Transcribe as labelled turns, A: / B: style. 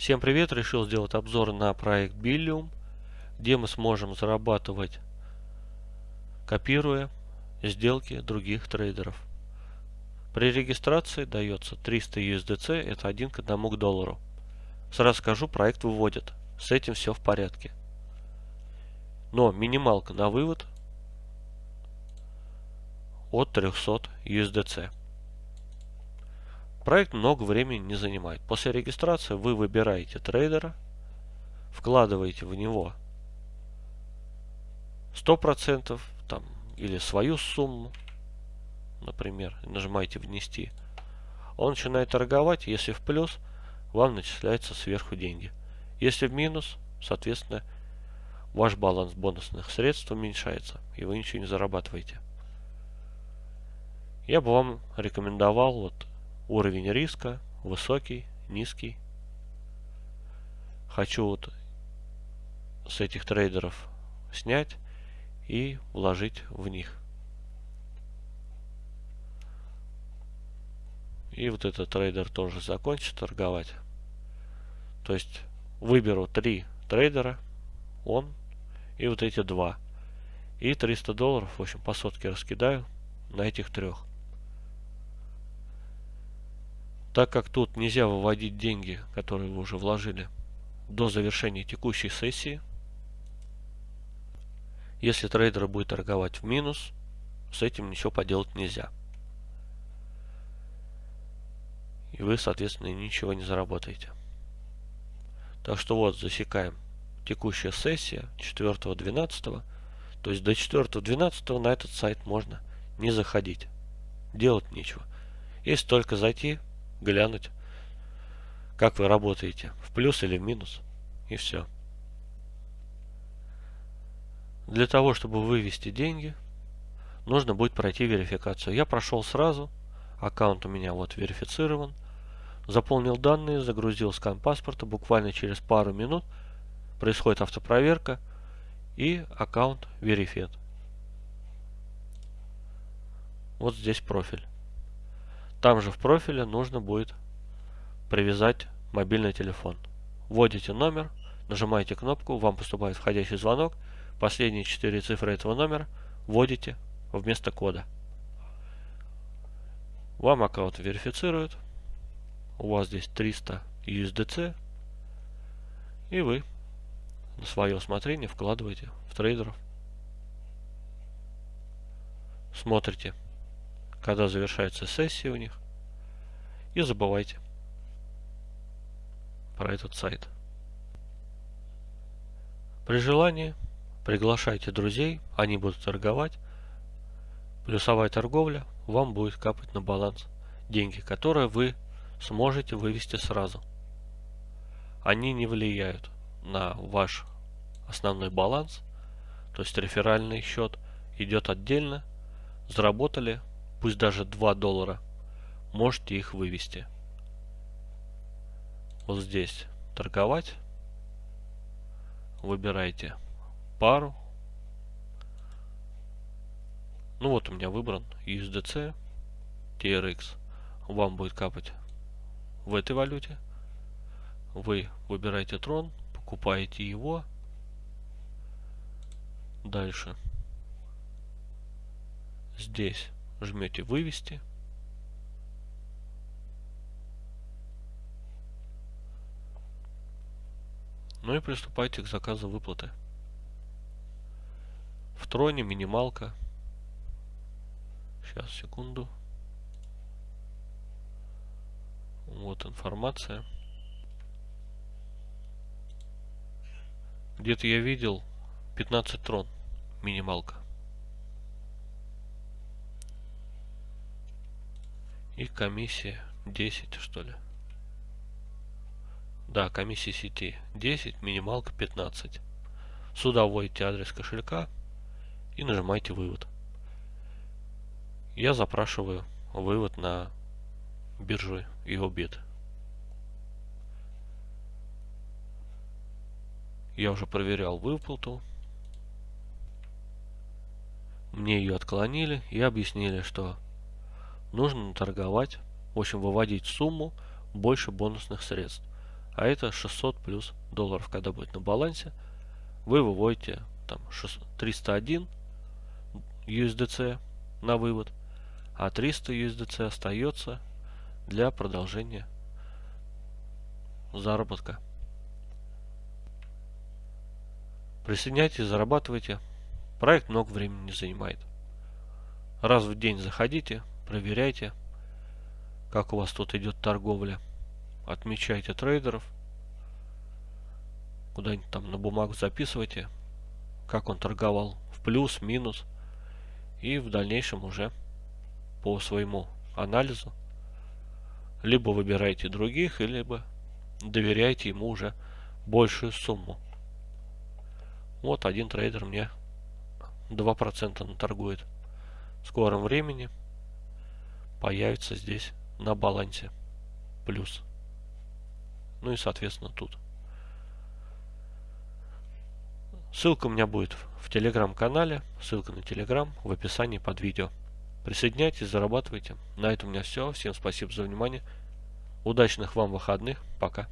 A: Всем привет! Решил сделать обзор на проект Billium, где мы сможем зарабатывать, копируя сделки других трейдеров. При регистрации дается 300 USDC, это 1 к 1 к доллару. Сразу скажу, проект выводит. С этим все в порядке. Но минималка на вывод от 300 USDC. Проект много времени не занимает. После регистрации вы выбираете трейдера, вкладываете в него 100% там, или свою сумму, например, нажимаете «Внести». Он начинает торговать, если в плюс, вам начисляются сверху деньги. Если в минус, соответственно, ваш баланс бонусных средств уменьшается, и вы ничего не зарабатываете. Я бы вам рекомендовал вот уровень риска высокий, низкий. Хочу вот с этих трейдеров снять и вложить в них. И вот этот трейдер тоже закончит торговать. То есть выберу три трейдера, он и вот эти два. И 300 долларов, в общем, по сотке раскидаю на этих трех. Так как тут нельзя выводить деньги, которые вы уже вложили, до завершения текущей сессии, если трейдер будет торговать в минус, с этим ничего поделать нельзя. И вы, соответственно, ничего не заработаете. Так что вот, засекаем. Текущая сессия 4.12. То есть до 4.12 на этот сайт можно не заходить. Делать нечего. Если только зайти глянуть, как вы работаете, в плюс или в минус, и все. Для того, чтобы вывести деньги, нужно будет пройти верификацию. Я прошел сразу, аккаунт у меня вот верифицирован, заполнил данные, загрузил скан паспорта, буквально через пару минут происходит автопроверка и аккаунт верифет. Вот здесь профиль. Там же в профиле нужно будет привязать мобильный телефон. Вводите номер, нажимаете кнопку, вам поступает входящий звонок, последние четыре цифры этого номера вводите вместо кода. Вам аккаунт верифицируют, у вас здесь 300 USDC, и вы на свое усмотрение вкладываете в трейдеров. Смотрите когда завершается сессия у них. И забывайте про этот сайт. При желании приглашайте друзей, они будут торговать. Плюсовая торговля вам будет капать на баланс деньги, которые вы сможете вывести сразу. Они не влияют на ваш основной баланс, то есть реферальный счет идет отдельно. Заработали пусть даже 2 доллара, можете их вывести. Вот здесь торговать. Выбирайте пару. Ну вот у меня выбран USDC, TRX. Вам будет капать в этой валюте. Вы выбираете трон, покупаете его. Дальше. Здесь жмете вывести. Ну и приступайте к заказу выплаты. В троне минималка. Сейчас, секунду. Вот информация. Где-то я видел 15 трон минималка. И комиссия 10 что ли. Да, комиссия сети 10, минималка 15. Сюда вводите адрес кошелька и нажимаете вывод. Я запрашиваю вывод на биржу EOBIT. Я уже проверял выплату. Мне ее отклонили и объяснили, что нужно торговать, в общем, выводить сумму больше бонусных средств. а это 600 плюс долларов, когда будет на балансе. Вы выводите там 301 USDC на вывод, а 300 USDC остается для продолжения заработка. Присоединяйтесь, зарабатывайте. Проект много времени не занимает. Раз в день заходите, проверяйте, как у вас тут идет торговля. Отмечайте трейдеров. Куда-нибудь там на бумагу записывайте, как он торговал в плюс, минус. И в дальнейшем уже по своему анализу либо выбирайте других, либо доверяйте ему уже большую сумму. Вот один трейдер мне 2% наторгует. В скором времени появится здесь на балансе плюс. Ну и соответственно тут. Ссылка у меня будет в телеграм-канале. Ссылка на телеграм в описании под видео. Присоединяйтесь, зарабатывайте. На этом у меня все. Всем спасибо за внимание. Удачных вам выходных. Пока.